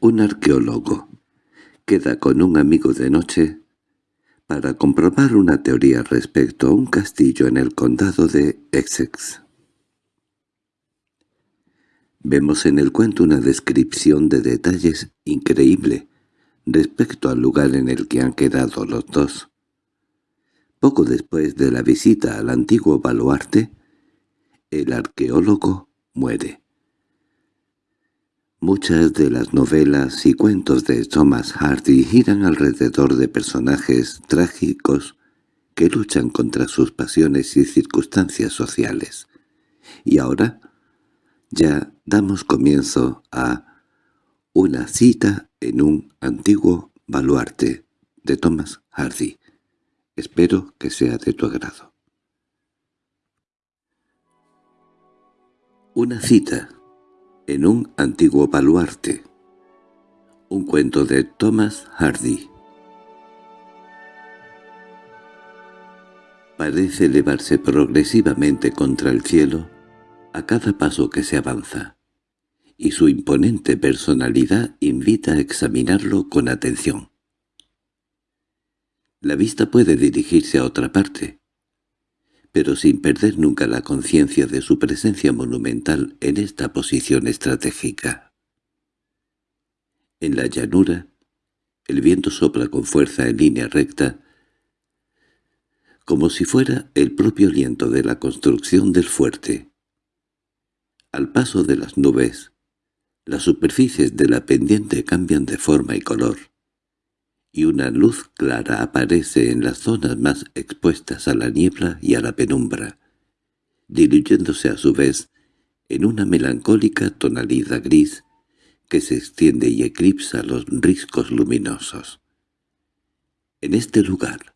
un arqueólogo queda con un amigo de noche para comprobar una teoría respecto a un castillo en el condado de Essex. Vemos en el cuento una descripción de detalles increíble respecto al lugar en el que han quedado los dos. Poco después de la visita al antiguo baluarte, el arqueólogo muere. Muchas de las novelas y cuentos de Thomas Hardy giran alrededor de personajes trágicos que luchan contra sus pasiones y circunstancias sociales. Y ahora ya damos comienzo a Una cita en un antiguo baluarte de Thomas Hardy. Espero que sea de tu agrado. Una cita en un antiguo baluarte. Un cuento de Thomas Hardy. Parece elevarse progresivamente contra el cielo a cada paso que se avanza, y su imponente personalidad invita a examinarlo con atención. La vista puede dirigirse a otra parte, pero sin perder nunca la conciencia de su presencia monumental en esta posición estratégica. En la llanura, el viento sopla con fuerza en línea recta, como si fuera el propio aliento de la construcción del fuerte. Al paso de las nubes, las superficies de la pendiente cambian de forma y color y una luz clara aparece en las zonas más expuestas a la niebla y a la penumbra, diluyéndose a su vez en una melancólica tonalidad gris que se extiende y eclipsa los riscos luminosos. En este lugar,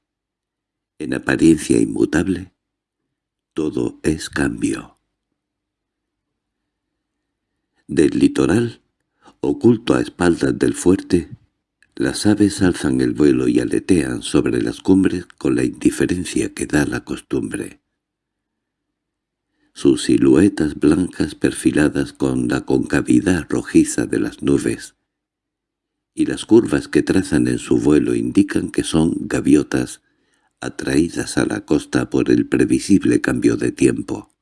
en apariencia inmutable, todo es cambio. Del litoral, oculto a espaldas del fuerte, las aves alzan el vuelo y aletean sobre las cumbres con la indiferencia que da la costumbre. Sus siluetas blancas perfiladas con la concavidad rojiza de las nubes, y las curvas que trazan en su vuelo indican que son gaviotas atraídas a la costa por el previsible cambio de tiempo.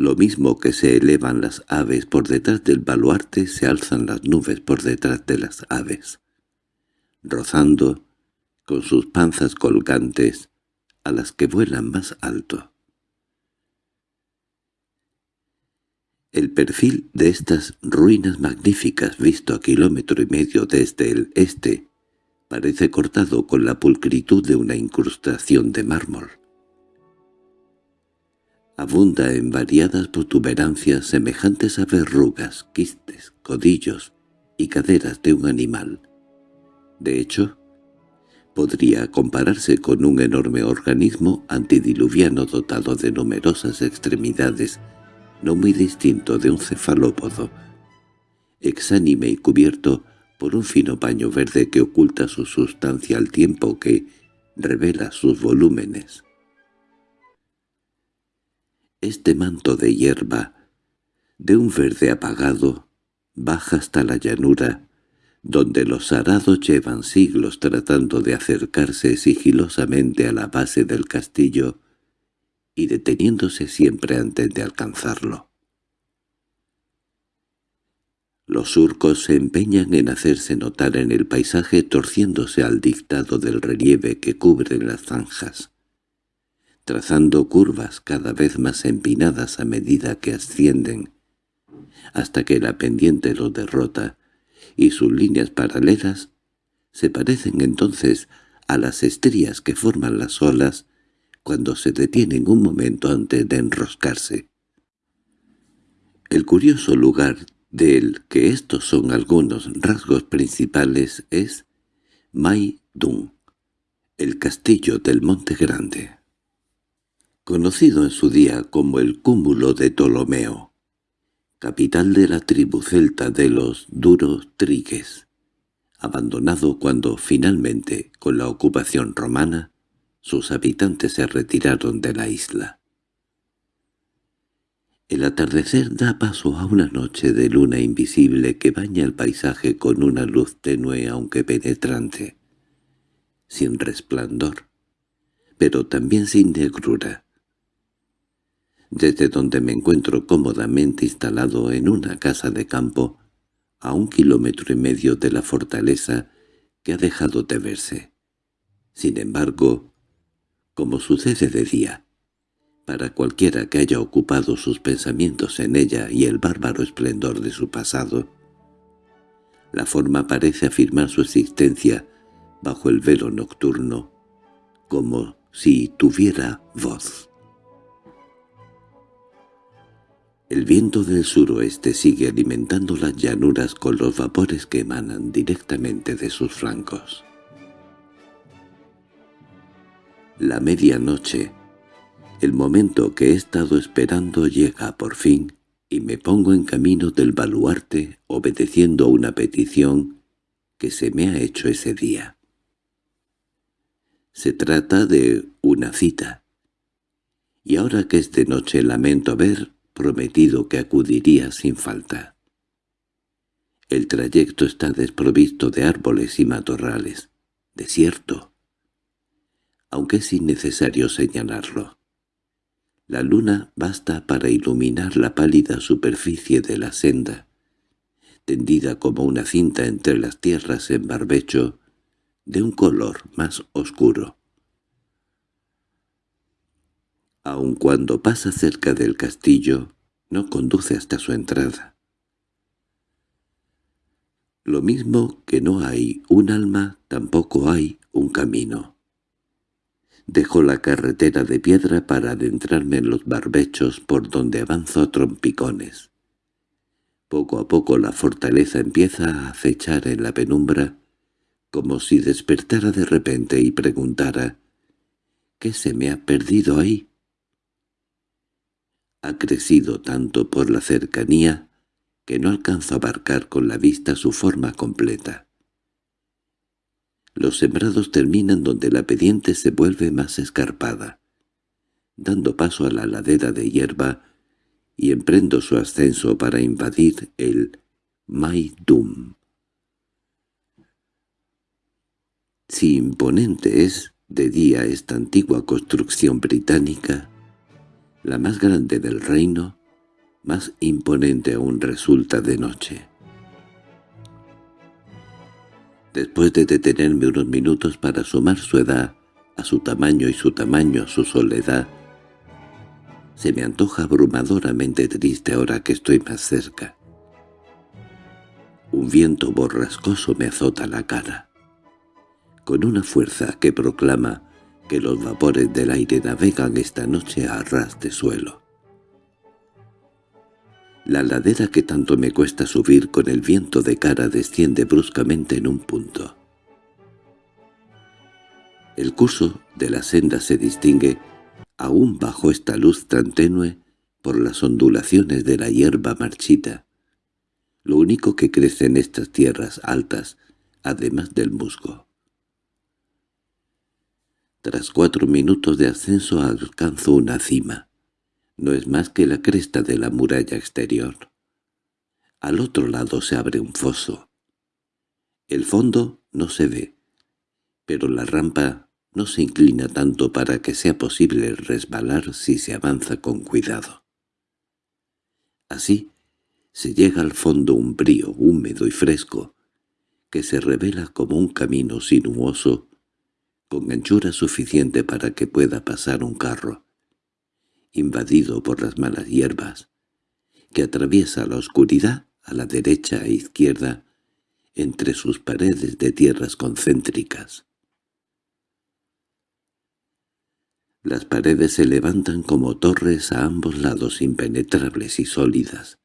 Lo mismo que se elevan las aves por detrás del baluarte se alzan las nubes por detrás de las aves, rozando con sus panzas colgantes a las que vuelan más alto. El perfil de estas ruinas magníficas visto a kilómetro y medio desde el este parece cortado con la pulcritud de una incrustación de mármol abunda en variadas protuberancias semejantes a verrugas, quistes, codillos y caderas de un animal. De hecho, podría compararse con un enorme organismo antidiluviano dotado de numerosas extremidades, no muy distinto de un cefalópodo, exánime y cubierto por un fino paño verde que oculta su sustancia al tiempo que revela sus volúmenes. Este manto de hierba, de un verde apagado, baja hasta la llanura, donde los arados llevan siglos tratando de acercarse sigilosamente a la base del castillo y deteniéndose siempre antes de alcanzarlo. Los surcos se empeñan en hacerse notar en el paisaje torciéndose al dictado del relieve que cubre las zanjas trazando curvas cada vez más empinadas a medida que ascienden, hasta que la pendiente los derrota, y sus líneas paralelas se parecen entonces a las estrías que forman las olas cuando se detienen un momento antes de enroscarse. El curioso lugar del que estos son algunos rasgos principales es Mai Dung, el castillo del Monte Grande conocido en su día como el cúmulo de Ptolomeo, capital de la tribu celta de los duros trigues, abandonado cuando finalmente, con la ocupación romana, sus habitantes se retiraron de la isla. El atardecer da paso a una noche de luna invisible que baña el paisaje con una luz tenue aunque penetrante, sin resplandor, pero también sin negrura. Desde donde me encuentro cómodamente instalado en una casa de campo, a un kilómetro y medio de la fortaleza que ha dejado de verse. Sin embargo, como sucede de día, para cualquiera que haya ocupado sus pensamientos en ella y el bárbaro esplendor de su pasado, la forma parece afirmar su existencia bajo el velo nocturno, como si tuviera voz. El viento del suroeste sigue alimentando las llanuras con los vapores que emanan directamente de sus flancos. La medianoche, el momento que he estado esperando llega por fin y me pongo en camino del baluarte obedeciendo a una petición que se me ha hecho ese día. Se trata de una cita. Y ahora que es de noche lamento haber prometido que acudiría sin falta. El trayecto está desprovisto de árboles y matorrales, desierto, aunque es innecesario señalarlo. La luna basta para iluminar la pálida superficie de la senda, tendida como una cinta entre las tierras en barbecho, de un color más oscuro. Aun cuando pasa cerca del castillo, no conduce hasta su entrada. Lo mismo que no hay un alma, tampoco hay un camino. Dejo la carretera de piedra para adentrarme en los barbechos por donde avanzo a trompicones. Poco a poco la fortaleza empieza a acechar en la penumbra, como si despertara de repente y preguntara «¿Qué se me ha perdido ahí?» Ha crecido tanto por la cercanía que no alcanzo a abarcar con la vista su forma completa. Los sembrados terminan donde la pendiente se vuelve más escarpada, dando paso a la ladera de hierba y emprendo su ascenso para invadir el Maidum. Si imponente es de día esta antigua construcción británica, la más grande del reino, más imponente aún resulta de noche. Después de detenerme unos minutos para sumar su edad a su tamaño y su tamaño a su soledad, se me antoja abrumadoramente triste ahora que estoy más cerca. Un viento borrascoso me azota la cara, con una fuerza que proclama que los vapores del aire navegan esta noche a ras de suelo. La ladera que tanto me cuesta subir con el viento de cara desciende bruscamente en un punto. El curso de la senda se distingue, aún bajo esta luz tan tenue, por las ondulaciones de la hierba marchita, lo único que crece en estas tierras altas, además del musgo. Tras cuatro minutos de ascenso alcanzo una cima. No es más que la cresta de la muralla exterior. Al otro lado se abre un foso. El fondo no se ve, pero la rampa no se inclina tanto para que sea posible resbalar si se avanza con cuidado. Así se llega al fondo un brío húmedo y fresco, que se revela como un camino sinuoso con anchura suficiente para que pueda pasar un carro, invadido por las malas hierbas, que atraviesa la oscuridad a la derecha e izquierda entre sus paredes de tierras concéntricas. Las paredes se levantan como torres a ambos lados impenetrables y sólidas,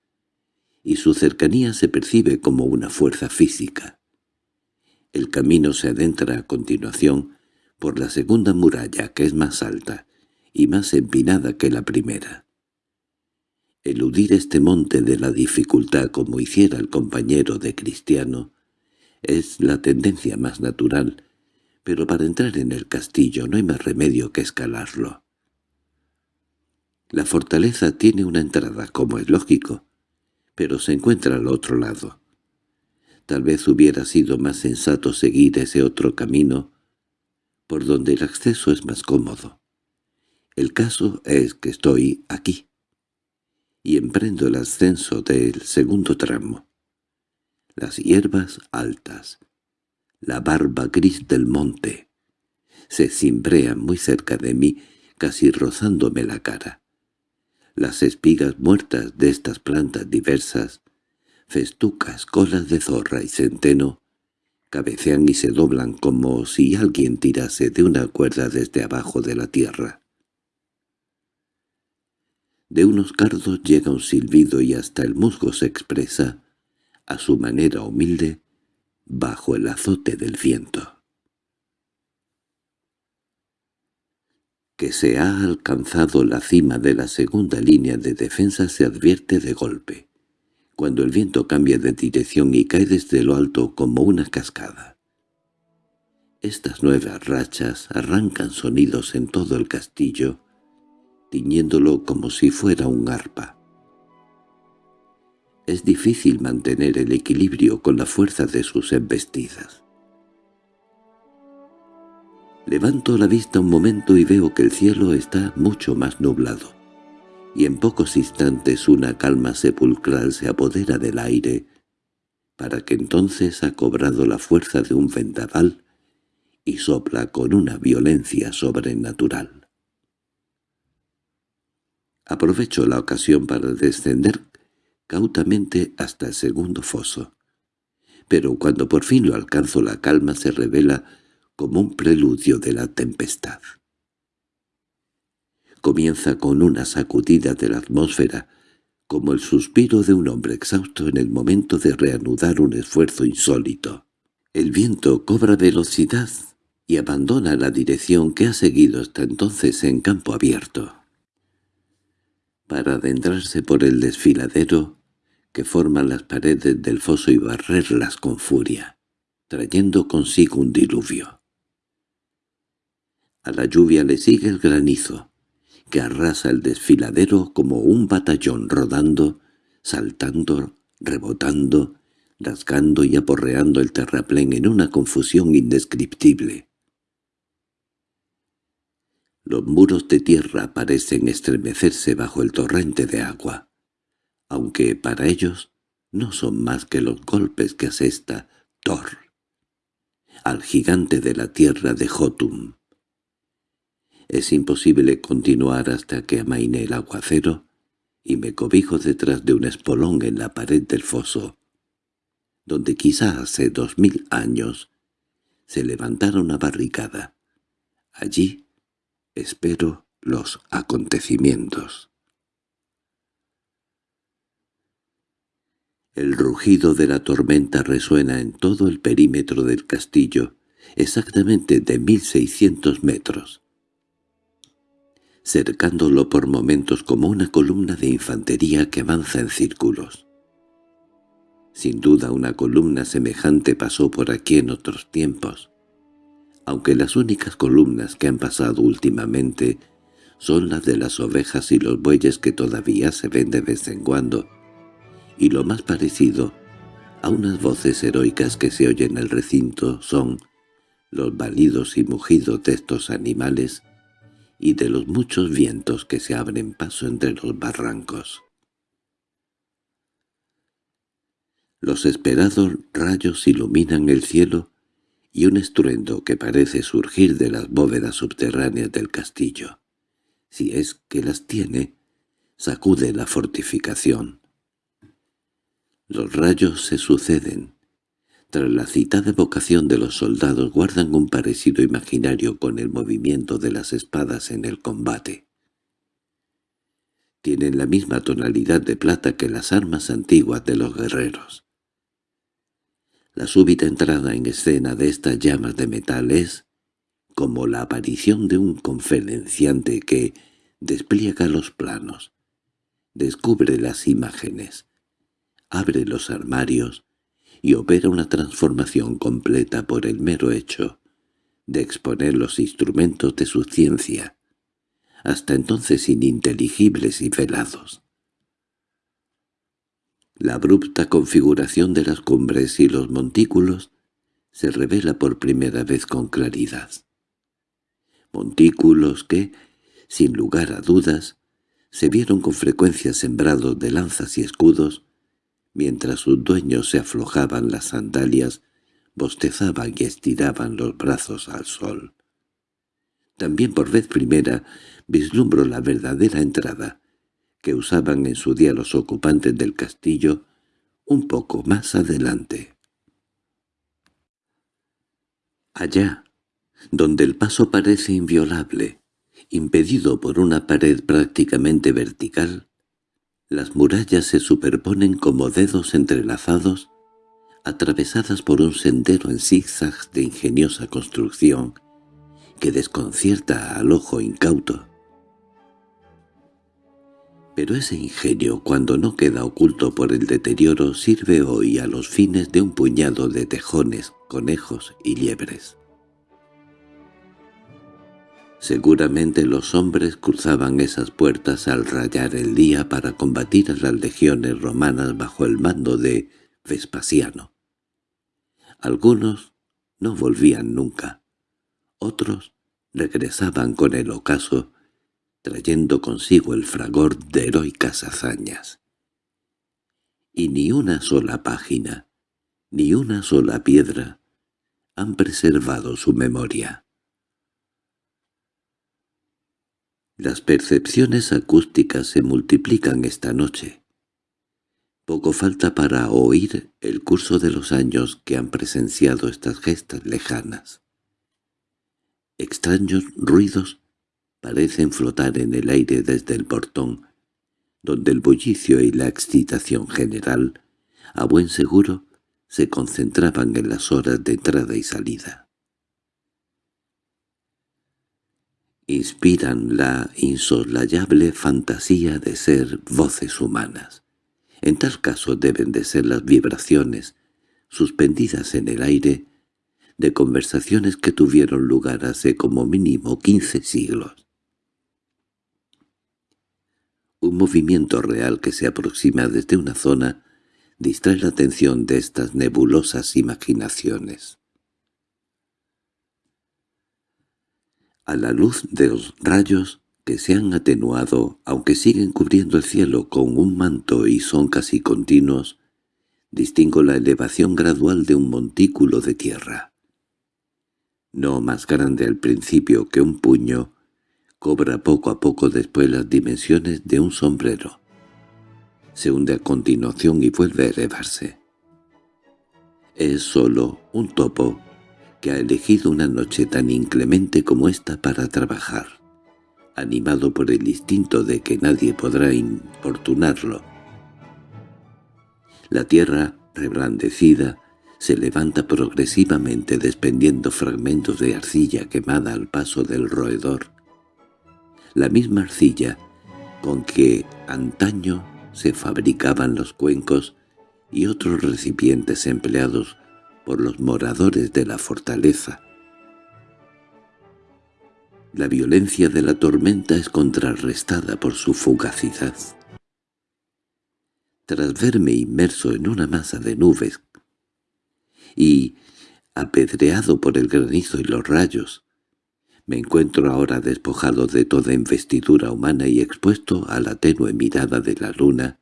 y su cercanía se percibe como una fuerza física. El camino se adentra a continuación por la segunda muralla, que es más alta y más empinada que la primera. Eludir este monte de la dificultad como hiciera el compañero de Cristiano es la tendencia más natural, pero para entrar en el castillo no hay más remedio que escalarlo. La fortaleza tiene una entrada, como es lógico, pero se encuentra al otro lado. Tal vez hubiera sido más sensato seguir ese otro camino, por donde el acceso es más cómodo. El caso es que estoy aquí, y emprendo el ascenso del segundo tramo. Las hierbas altas, la barba gris del monte, se cimbrean muy cerca de mí, casi rozándome la cara. Las espigas muertas de estas plantas diversas, festucas, colas de zorra y centeno, cabecean y se doblan como si alguien tirase de una cuerda desde abajo de la tierra. De unos cardos llega un silbido y hasta el musgo se expresa, a su manera humilde, bajo el azote del viento. que se ha alcanzado la cima de la segunda línea de defensa se advierte de golpe, cuando el viento cambia de dirección y cae desde lo alto como una cascada. Estas nuevas rachas arrancan sonidos en todo el castillo, tiñéndolo como si fuera un arpa. Es difícil mantener el equilibrio con la fuerza de sus embestidas. Levanto la vista un momento y veo que el cielo está mucho más nublado, y en pocos instantes una calma sepulcral se apodera del aire, para que entonces ha cobrado la fuerza de un vendaval y sopla con una violencia sobrenatural. Aprovecho la ocasión para descender cautamente hasta el segundo foso, pero cuando por fin lo alcanzo la calma se revela como un preludio de la tempestad. Comienza con una sacudida de la atmósfera, como el suspiro de un hombre exhausto en el momento de reanudar un esfuerzo insólito. El viento cobra velocidad y abandona la dirección que ha seguido hasta entonces en campo abierto. Para adentrarse por el desfiladero que forman las paredes del foso y barrerlas con furia, trayendo consigo un diluvio. A la lluvia le sigue el granizo, que arrasa el desfiladero como un batallón rodando, saltando, rebotando, rasgando y aporreando el terraplén en una confusión indescriptible. Los muros de tierra parecen estremecerse bajo el torrente de agua, aunque para ellos no son más que los golpes que asesta Thor, al gigante de la tierra de Jotum. Es imposible continuar hasta que amaine el aguacero y me cobijo detrás de un espolón en la pared del foso, donde quizá hace dos mil años se levantara una barricada. Allí espero los acontecimientos. El rugido de la tormenta resuena en todo el perímetro del castillo, exactamente de mil seiscientos metros cercándolo por momentos como una columna de infantería que avanza en círculos. Sin duda una columna semejante pasó por aquí en otros tiempos, aunque las únicas columnas que han pasado últimamente son las de las ovejas y los bueyes que todavía se ven de vez en cuando, y lo más parecido a unas voces heroicas que se oyen en el recinto son los balidos y mugidos de estos animales y de los muchos vientos que se abren paso entre los barrancos. Los esperados rayos iluminan el cielo y un estruendo que parece surgir de las bóvedas subterráneas del castillo, si es que las tiene, sacude la fortificación. Los rayos se suceden, tras la citada vocación de los soldados guardan un parecido imaginario con el movimiento de las espadas en el combate. Tienen la misma tonalidad de plata que las armas antiguas de los guerreros. La súbita entrada en escena de estas llamas de metal es como la aparición de un conferenciante que despliega los planos, descubre las imágenes, abre los armarios, y opera una transformación completa por el mero hecho de exponer los instrumentos de su ciencia, hasta entonces ininteligibles y velados. La abrupta configuración de las cumbres y los montículos se revela por primera vez con claridad. Montículos que, sin lugar a dudas, se vieron con frecuencia sembrados de lanzas y escudos, mientras sus dueños se aflojaban las sandalias, bostezaban y estiraban los brazos al sol. También por vez primera vislumbro la verdadera entrada que usaban en su día los ocupantes del castillo un poco más adelante. Allá, donde el paso parece inviolable, impedido por una pared prácticamente vertical, las murallas se superponen como dedos entrelazados, atravesadas por un sendero en zigzags de ingeniosa construcción que desconcierta al ojo incauto. Pero ese ingenio, cuando no queda oculto por el deterioro, sirve hoy a los fines de un puñado de tejones, conejos y liebres. Seguramente los hombres cruzaban esas puertas al rayar el día para combatir a las legiones romanas bajo el mando de Vespasiano. Algunos no volvían nunca, otros regresaban con el ocaso trayendo consigo el fragor de heroicas hazañas. Y ni una sola página, ni una sola piedra han preservado su memoria. Las percepciones acústicas se multiplican esta noche. Poco falta para oír el curso de los años que han presenciado estas gestas lejanas. Extraños ruidos parecen flotar en el aire desde el portón, donde el bullicio y la excitación general, a buen seguro, se concentraban en las horas de entrada y salida. Inspiran la insoslayable fantasía de ser voces humanas. En tal caso deben de ser las vibraciones, suspendidas en el aire, de conversaciones que tuvieron lugar hace como mínimo quince siglos. Un movimiento real que se aproxima desde una zona distrae la atención de estas nebulosas imaginaciones. A la luz de los rayos que se han atenuado, aunque siguen cubriendo el cielo con un manto y son casi continuos, distingo la elevación gradual de un montículo de tierra. No más grande al principio que un puño, Cobra poco a poco después las dimensiones de un sombrero. Se hunde a continuación y vuelve a elevarse. Es solo un topo ha elegido una noche tan inclemente como esta para trabajar, animado por el instinto de que nadie podrá importunarlo. La tierra, reblandecida, se levanta progresivamente desprendiendo fragmentos de arcilla quemada al paso del roedor la misma arcilla con que antaño se fabricaban los cuencos y otros recipientes empleados por los moradores de la fortaleza. La violencia de la tormenta es contrarrestada por su fugacidad. Tras verme inmerso en una masa de nubes y apedreado por el granizo y los rayos, me encuentro ahora despojado de toda investidura humana y expuesto a la tenue mirada de la luna,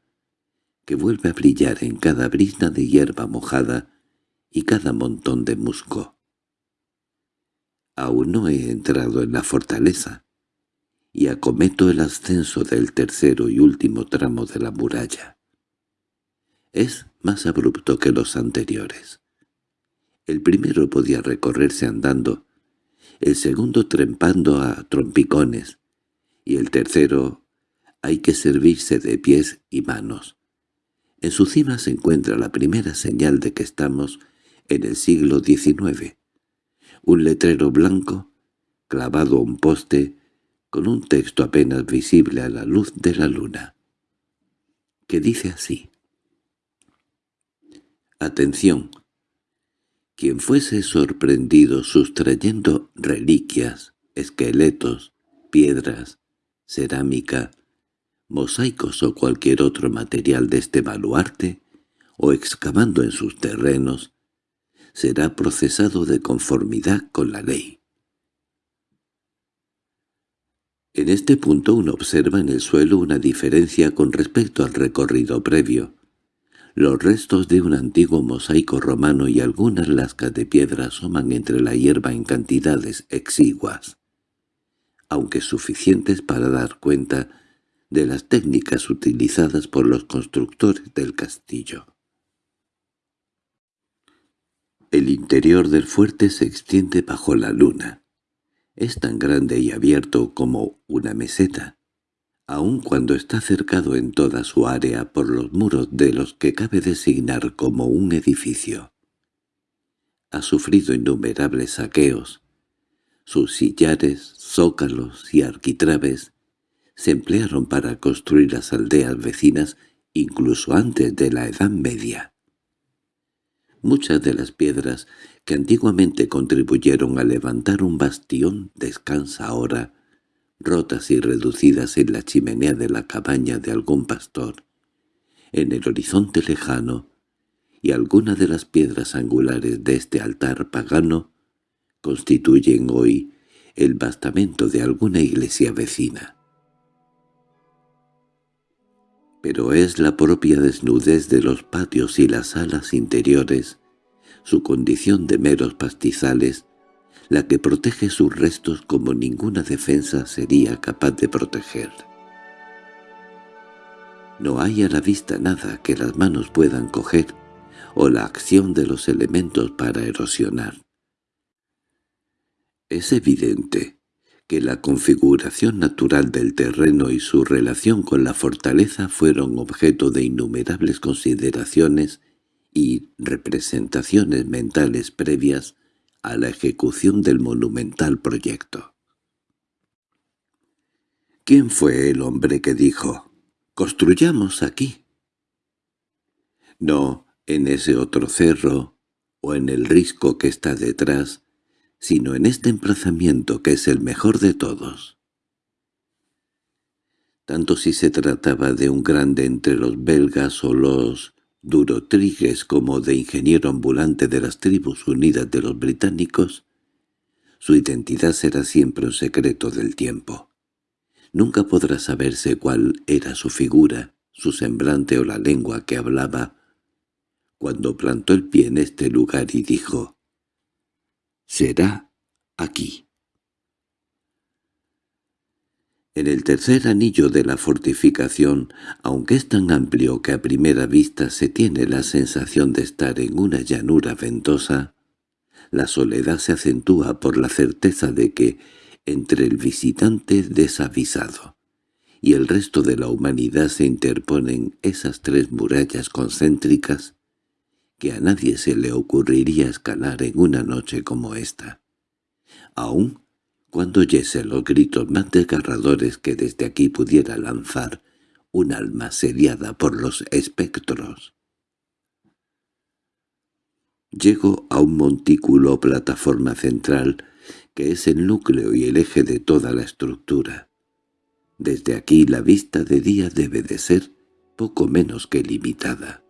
que vuelve a brillar en cada brisna de hierba mojada y cada montón de musgo. Aún no he entrado en la fortaleza, y acometo el ascenso del tercero y último tramo de la muralla. Es más abrupto que los anteriores. El primero podía recorrerse andando, el segundo trempando a trompicones, y el tercero hay que servirse de pies y manos. En su cima se encuentra la primera señal de que estamos en el siglo XIX. Un letrero blanco, clavado a un poste, con un texto apenas visible a la luz de la luna, que dice así. Atención, quien fuese sorprendido sustrayendo reliquias, esqueletos, piedras, cerámica, mosaicos o cualquier otro material de este baluarte, o excavando en sus terrenos, será procesado de conformidad con la ley. En este punto uno observa en el suelo una diferencia con respecto al recorrido previo. Los restos de un antiguo mosaico romano y algunas lascas de piedra asoman entre la hierba en cantidades exiguas, aunque suficientes para dar cuenta de las técnicas utilizadas por los constructores del castillo. El interior del fuerte se extiende bajo la luna. Es tan grande y abierto como una meseta, aun cuando está cercado en toda su área por los muros de los que cabe designar como un edificio. Ha sufrido innumerables saqueos. Sus sillares, zócalos y arquitraves se emplearon para construir las aldeas vecinas incluso antes de la Edad Media. Muchas de las piedras que antiguamente contribuyeron a levantar un bastión descansa ahora, rotas y reducidas en la chimenea de la cabaña de algún pastor, en el horizonte lejano, y algunas de las piedras angulares de este altar pagano constituyen hoy el bastamento de alguna iglesia vecina. Pero es la propia desnudez de los patios y las salas interiores su condición de meros pastizales, la que protege sus restos como ninguna defensa sería capaz de proteger. No hay a la vista nada que las manos puedan coger, o la acción de los elementos para erosionar. Es evidente que la configuración natural del terreno y su relación con la fortaleza fueron objeto de innumerables consideraciones y representaciones mentales previas a la ejecución del monumental proyecto. ¿Quién fue el hombre que dijo, «Construyamos aquí»? No en ese otro cerro o en el risco que está detrás, sino en este emplazamiento que es el mejor de todos. Tanto si se trataba de un grande entre los belgas o los Durotriges como de ingeniero ambulante de las tribus unidas de los británicos, su identidad será siempre un secreto del tiempo. Nunca podrá saberse cuál era su figura, su semblante o la lengua que hablaba, cuando plantó el pie en este lugar y dijo, «Será aquí». En el tercer anillo de la fortificación, aunque es tan amplio que a primera vista se tiene la sensación de estar en una llanura ventosa, la soledad se acentúa por la certeza de que, entre el visitante desavisado y el resto de la humanidad se interponen esas tres murallas concéntricas que a nadie se le ocurriría escalar en una noche como esta. Aún cuando oyese los gritos más desgarradores que desde aquí pudiera lanzar un alma sediada por los espectros. Llego a un montículo o plataforma central que es el núcleo y el eje de toda la estructura. Desde aquí la vista de día debe de ser poco menos que limitada.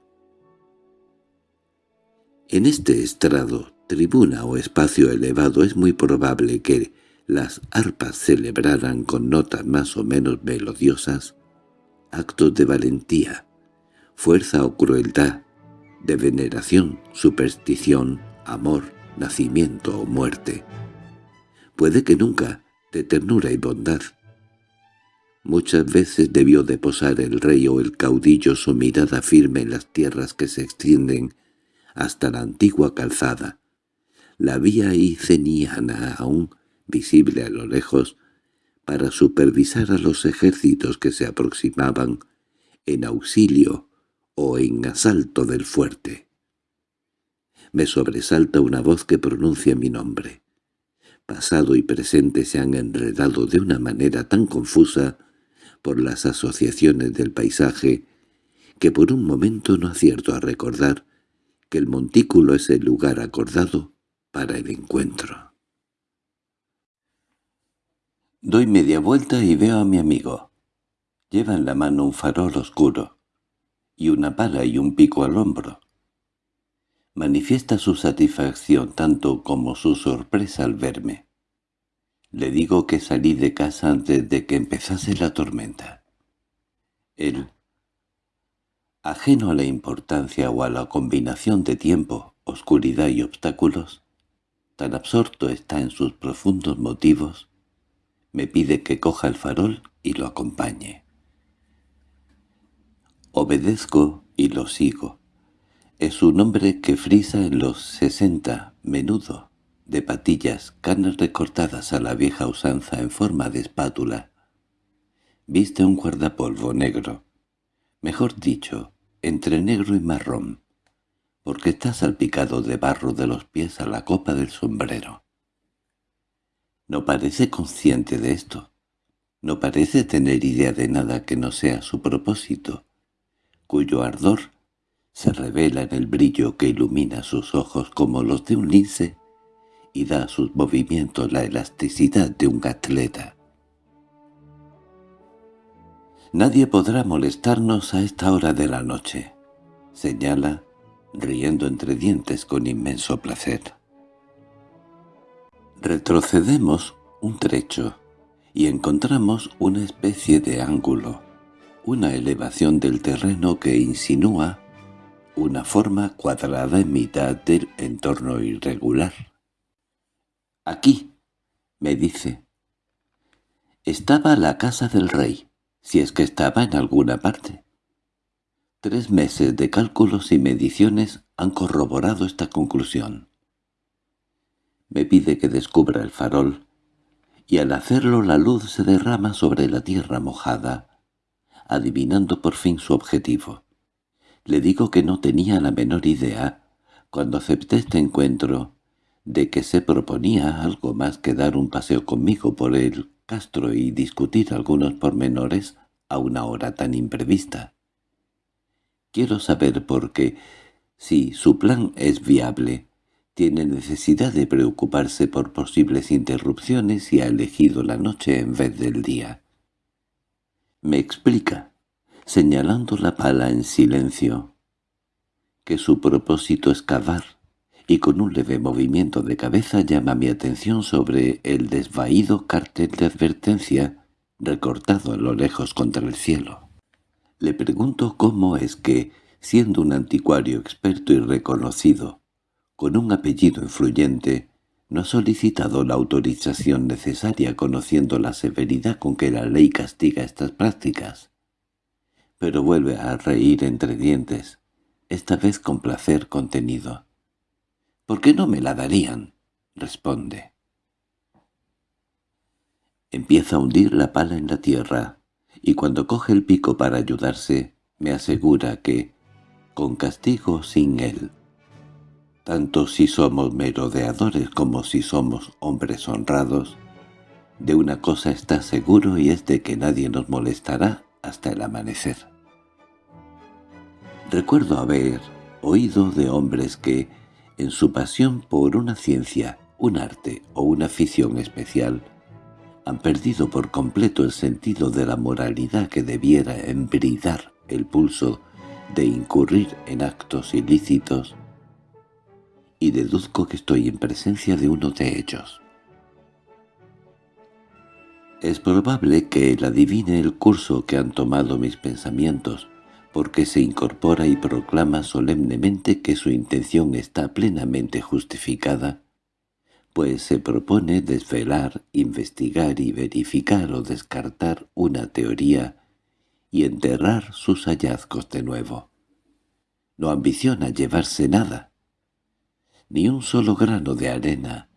En este estrado, tribuna o espacio elevado es muy probable que las arpas celebraran con notas más o menos melodiosas actos de valentía, fuerza o crueldad, de veneración, superstición, amor, nacimiento o muerte. Puede que nunca, de ternura y bondad. Muchas veces debió de posar el rey o el caudillo su mirada firme en las tierras que se extienden hasta la antigua calzada, la vía iceniana aún visible a lo lejos, para supervisar a los ejércitos que se aproximaban en auxilio o en asalto del fuerte. Me sobresalta una voz que pronuncia mi nombre. Pasado y presente se han enredado de una manera tan confusa por las asociaciones del paisaje que por un momento no acierto a recordar que el montículo es el lugar acordado para el encuentro. Doy media vuelta y veo a mi amigo. Lleva en la mano un farol oscuro, y una pala y un pico al hombro. Manifiesta su satisfacción tanto como su sorpresa al verme. Le digo que salí de casa antes de que empezase la tormenta. Él, ajeno a la importancia o a la combinación de tiempo, oscuridad y obstáculos, tan absorto está en sus profundos motivos, me pide que coja el farol y lo acompañe. Obedezco y lo sigo. Es un hombre que frisa en los sesenta, menudo, de patillas, canas recortadas a la vieja usanza en forma de espátula. Viste un guardapolvo negro, mejor dicho, entre negro y marrón, porque está salpicado de barro de los pies a la copa del sombrero. No parece consciente de esto. No parece tener idea de nada que no sea su propósito, cuyo ardor se revela en el brillo que ilumina sus ojos como los de un lince y da a sus movimientos la elasticidad de un atleta. Nadie podrá molestarnos a esta hora de la noche, señala, riendo entre dientes con inmenso placer. Retrocedemos un trecho y encontramos una especie de ángulo, una elevación del terreno que insinúa una forma cuadrada en mitad del entorno irregular. «Aquí», me dice. Estaba la casa del rey, si es que estaba en alguna parte. Tres meses de cálculos y mediciones han corroborado esta conclusión. Me pide que descubra el farol, y al hacerlo la luz se derrama sobre la tierra mojada, adivinando por fin su objetivo. Le digo que no tenía la menor idea, cuando acepté este encuentro, de que se proponía algo más que dar un paseo conmigo por el Castro y discutir algunos pormenores a una hora tan imprevista. Quiero saber por qué, si su plan es viable, tiene necesidad de preocuparse por posibles interrupciones y ha elegido la noche en vez del día. Me explica, señalando la pala en silencio, que su propósito es cavar, y con un leve movimiento de cabeza llama mi atención sobre el desvaído cartel de advertencia recortado a lo lejos contra el cielo. Le pregunto cómo es que, siendo un anticuario experto y reconocido, con un apellido influyente, no ha solicitado la autorización necesaria conociendo la severidad con que la ley castiga estas prácticas. Pero vuelve a reír entre dientes, esta vez con placer contenido. —¿Por qué no me la darían? —responde. Empieza a hundir la pala en la tierra, y cuando coge el pico para ayudarse, me asegura que, con castigo sin él, tanto si somos merodeadores como si somos hombres honrados, de una cosa está seguro y es de que nadie nos molestará hasta el amanecer. Recuerdo haber oído de hombres que, en su pasión por una ciencia, un arte o una afición especial, han perdido por completo el sentido de la moralidad que debiera embridar el pulso de incurrir en actos ilícitos, y deduzco que estoy en presencia de uno de ellos. Es probable que él adivine el curso que han tomado mis pensamientos, porque se incorpora y proclama solemnemente que su intención está plenamente justificada, pues se propone desvelar, investigar y verificar o descartar una teoría y enterrar sus hallazgos de nuevo. No ambiciona llevarse nada, ni un solo grano de arena.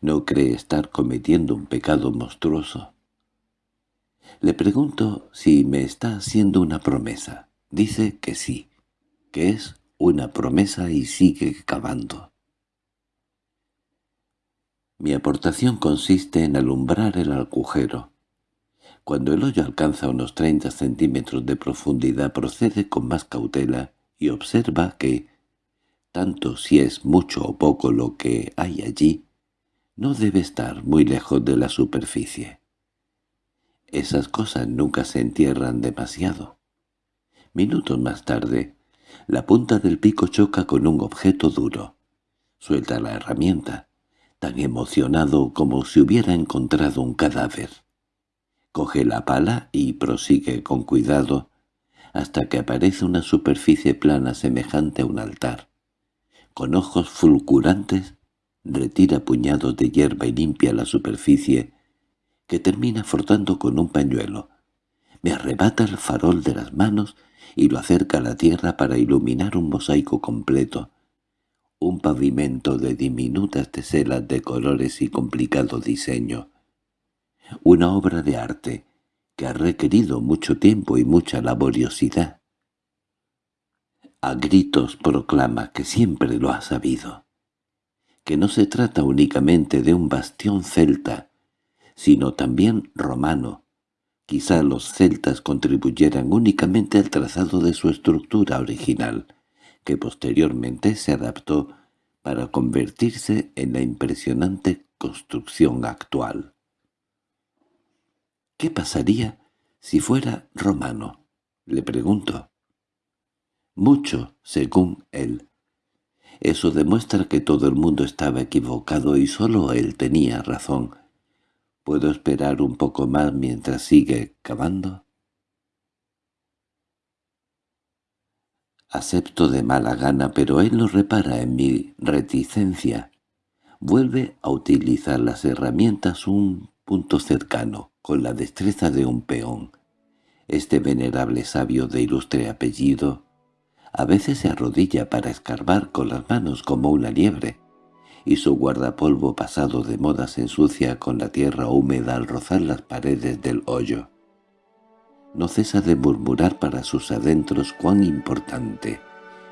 No cree estar cometiendo un pecado monstruoso. Le pregunto si me está haciendo una promesa. Dice que sí, que es una promesa y sigue cavando. Mi aportación consiste en alumbrar el agujero. Cuando el hoyo alcanza unos 30 centímetros de profundidad procede con más cautela y observa que, tanto si es mucho o poco lo que hay allí, no debe estar muy lejos de la superficie. Esas cosas nunca se entierran demasiado. Minutos más tarde, la punta del pico choca con un objeto duro. Suelta la herramienta, tan emocionado como si hubiera encontrado un cadáver. Coge la pala y prosigue con cuidado hasta que aparece una superficie plana semejante a un altar. Con ojos fulgurantes, retira puñados de hierba y limpia la superficie, que termina frotando con un pañuelo. Me arrebata el farol de las manos y lo acerca a la tierra para iluminar un mosaico completo, un pavimento de diminutas teselas de colores y complicado diseño. Una obra de arte que ha requerido mucho tiempo y mucha laboriosidad. A gritos proclama que siempre lo ha sabido, que no se trata únicamente de un bastión celta, sino también romano. Quizá los celtas contribuyeran únicamente al trazado de su estructura original, que posteriormente se adaptó para convertirse en la impresionante construcción actual. —¿Qué pasaría si fuera romano? —le pregunto. Mucho, según él. Eso demuestra que todo el mundo estaba equivocado y solo él tenía razón. ¿Puedo esperar un poco más mientras sigue cavando? Acepto de mala gana, pero él no repara en mi reticencia. Vuelve a utilizar las herramientas un punto cercano, con la destreza de un peón. Este venerable sabio de ilustre apellido a veces se arrodilla para escarbar con las manos como una liebre, y su guardapolvo pasado de moda se ensucia con la tierra húmeda al rozar las paredes del hoyo no cesa de murmurar para sus adentros cuán importante,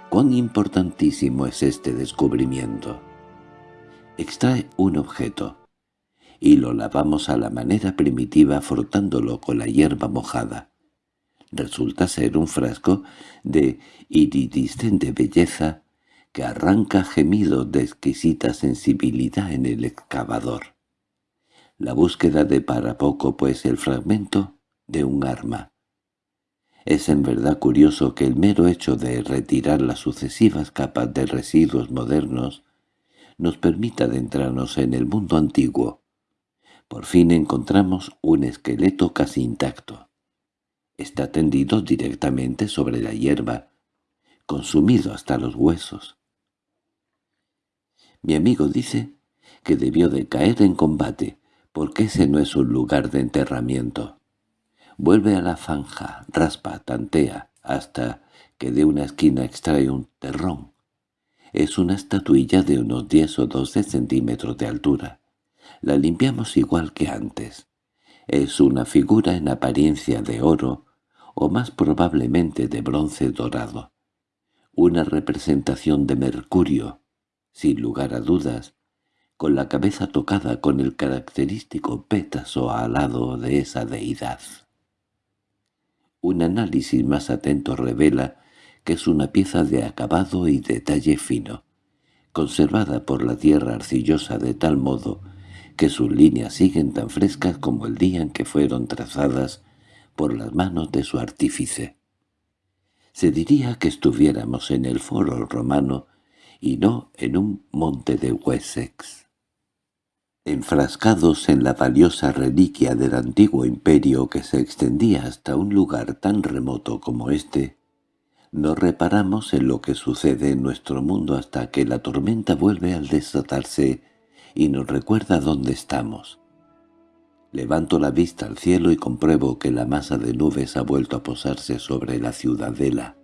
cuán importantísimo es este descubrimiento. Extrae un objeto, y lo lavamos a la manera primitiva frotándolo con la hierba mojada. Resulta ser un frasco de iridiscente belleza que arranca gemidos de exquisita sensibilidad en el excavador. La búsqueda de para poco, pues, el fragmento de un arma. Es en verdad curioso que el mero hecho de retirar las sucesivas capas de residuos modernos nos permita adentrarnos en el mundo antiguo. Por fin encontramos un esqueleto casi intacto. Está tendido directamente sobre la hierba, consumido hasta los huesos. Mi amigo dice que debió de caer en combate, porque ese no es un lugar de enterramiento. Vuelve a la zanja, raspa, tantea, hasta que de una esquina extrae un terrón. Es una estatuilla de unos 10 o 12 centímetros de altura. La limpiamos igual que antes. Es una figura en apariencia de oro, o más probablemente de bronce dorado. Una representación de Mercurio, sin lugar a dudas, con la cabeza tocada con el característico pétaso alado de esa deidad. Un análisis más atento revela que es una pieza de acabado y detalle fino, conservada por la tierra arcillosa de tal modo que sus líneas siguen tan frescas como el día en que fueron trazadas por las manos de su artífice. Se diría que estuviéramos en el foro romano y no en un monte de Wessex enfrascados en la valiosa reliquia del antiguo imperio que se extendía hasta un lugar tan remoto como este, no reparamos en lo que sucede en nuestro mundo hasta que la tormenta vuelve al desatarse y nos recuerda dónde estamos. Levanto la vista al cielo y compruebo que la masa de nubes ha vuelto a posarse sobre la ciudadela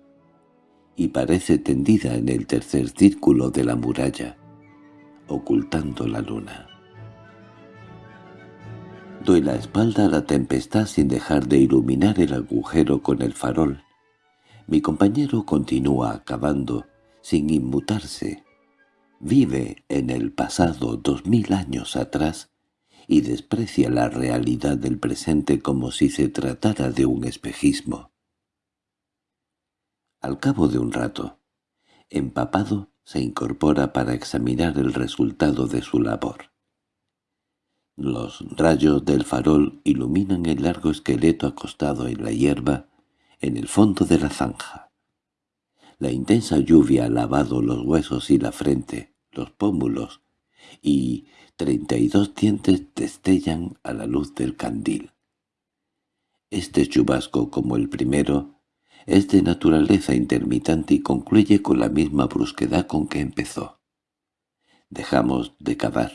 y parece tendida en el tercer círculo de la muralla, ocultando la luna. Doy la espalda a la tempestad sin dejar de iluminar el agujero con el farol. Mi compañero continúa acabando, sin inmutarse. Vive en el pasado dos mil años atrás y desprecia la realidad del presente como si se tratara de un espejismo. Al cabo de un rato, empapado, se incorpora para examinar el resultado de su labor. Los rayos del farol iluminan el largo esqueleto acostado en la hierba en el fondo de la zanja. La intensa lluvia ha lavado los huesos y la frente, los pómulos, y treinta y dos dientes destellan a la luz del candil. Este chubasco, como el primero, es de naturaleza intermitente y concluye con la misma brusquedad con que empezó. Dejamos de cavar.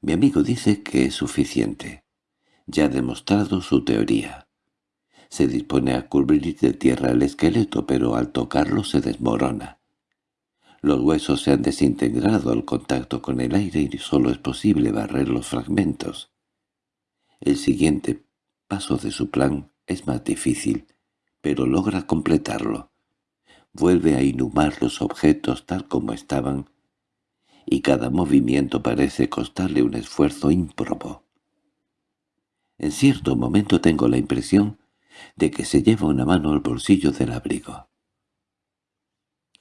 Mi amigo dice que es suficiente. Ya ha demostrado su teoría. Se dispone a cubrir de tierra el esqueleto, pero al tocarlo se desmorona. Los huesos se han desintegrado al contacto con el aire y solo es posible barrer los fragmentos. El siguiente paso de su plan es más difícil, pero logra completarlo. Vuelve a inhumar los objetos tal como estaban, y cada movimiento parece costarle un esfuerzo ímprobo. En cierto momento tengo la impresión de que se lleva una mano al bolsillo del abrigo.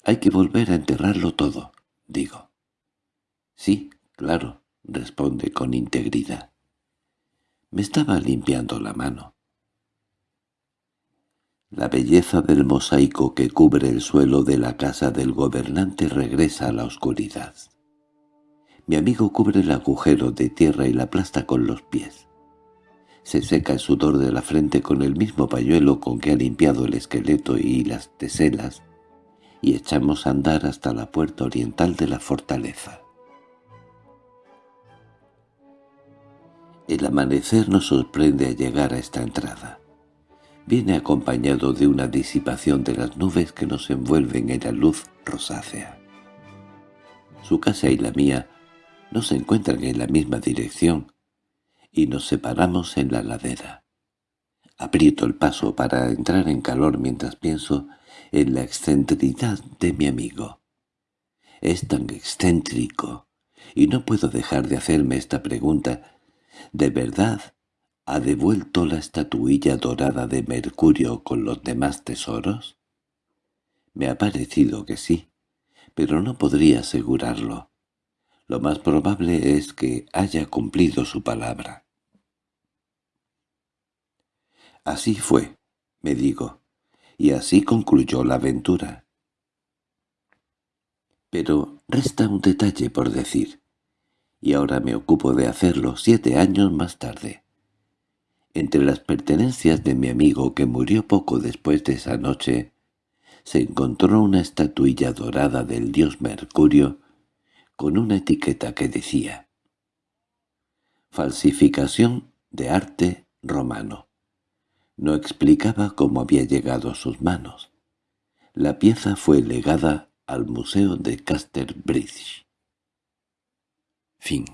Hay que volver a enterrarlo todo, digo. Sí, claro, responde con integridad. Me estaba limpiando la mano. La belleza del mosaico que cubre el suelo de la casa del gobernante regresa a la oscuridad. Mi amigo cubre el agujero de tierra y la aplasta con los pies. Se seca el sudor de la frente con el mismo pañuelo con que ha limpiado el esqueleto y las teselas y echamos a andar hasta la puerta oriental de la fortaleza. El amanecer nos sorprende al llegar a esta entrada. Viene acompañado de una disipación de las nubes que nos envuelven en la luz rosácea. Su casa y la mía no se encuentran en la misma dirección, y nos separamos en la ladera. Aprieto el paso para entrar en calor mientras pienso en la excentricidad de mi amigo. Es tan excéntrico, y no puedo dejar de hacerme esta pregunta. ¿De verdad ha devuelto la estatuilla dorada de Mercurio con los demás tesoros? Me ha parecido que sí, pero no podría asegurarlo. Lo más probable es que haya cumplido su palabra. Así fue, me digo y así concluyó la aventura. Pero resta un detalle por decir, y ahora me ocupo de hacerlo siete años más tarde. Entre las pertenencias de mi amigo que murió poco después de esa noche, se encontró una estatuilla dorada del dios Mercurio con una etiqueta que decía «Falsificación de arte romano». No explicaba cómo había llegado a sus manos. La pieza fue legada al Museo de Casterbridge. Fin